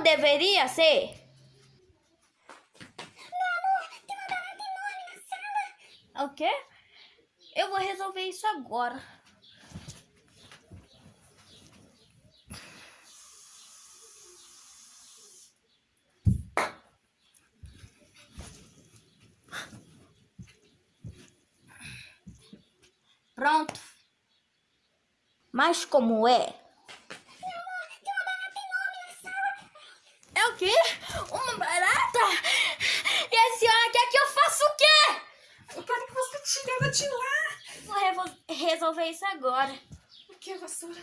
Não deveria ser? O quê? Eu vou resolver isso agora. Pronto. Mas como é? É o quê? Uma barata? E a senhora quer que eu faça o quê? Eu quero ela de lá. Vou resolver isso agora. O que, vassoura?